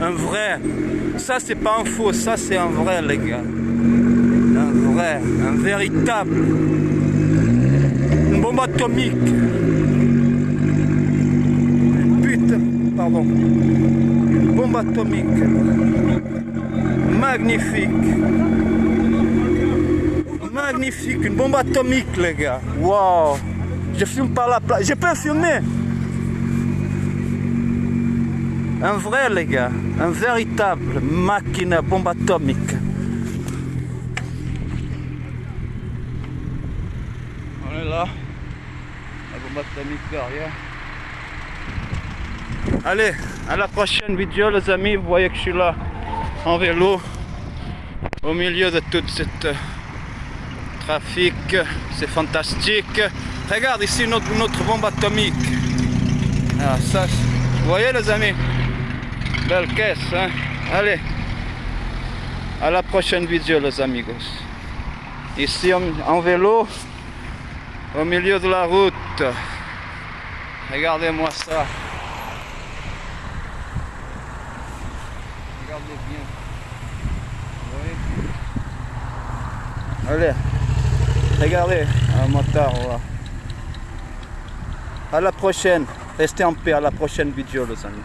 Un vrai. Ça, c'est pas un faux, ça, c'est un vrai, les gars. Un vrai, un véritable. Une bombe atomique. Putain, pardon. Une bombe atomique. Magnifique. Magnifique, une bombe atomique, les gars. Wow. Je filme par la place. Je peux filmer. Un vrai, les gars. Un véritable machine à bombe atomique. On est là. La bombe atomique derrière. Allez, à la prochaine vidéo, les amis. Vous voyez que je suis là en vélo au milieu de cette euh, trafic. C'est fantastique. Regarde ici notre, notre bombe atomique. Ah, ça, vous voyez les amis? Belle caisse, hein? Allez, à la prochaine vidéo les amigos. Ici en, en vélo, au milieu de la route. Regardez-moi ça. Regardez bien. Allez, regardez un motard. À la prochaine. Restez en paix à la prochaine vidéo les amis.